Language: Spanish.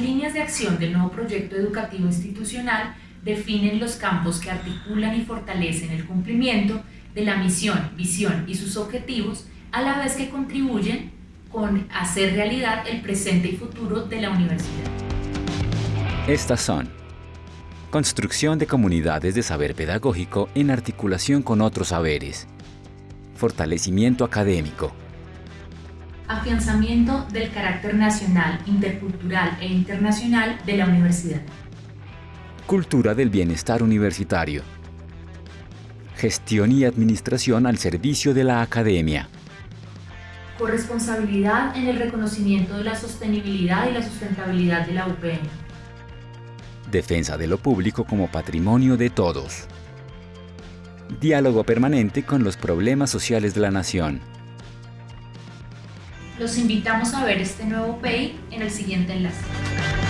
líneas de acción del nuevo proyecto educativo institucional definen los campos que articulan y fortalecen el cumplimiento de la misión, visión y sus objetivos, a la vez que contribuyen con hacer realidad el presente y futuro de la universidad. Estas son construcción de comunidades de saber pedagógico en articulación con otros saberes, fortalecimiento académico, afianzamiento del carácter nacional, intercultural e internacional de la universidad. Cultura del bienestar universitario. Gestión y administración al servicio de la academia. Corresponsabilidad en el reconocimiento de la sostenibilidad y la sustentabilidad de la UPN. Defensa de lo público como patrimonio de todos. Diálogo permanente con los problemas sociales de la nación. Los invitamos a ver este nuevo pay en el siguiente enlace.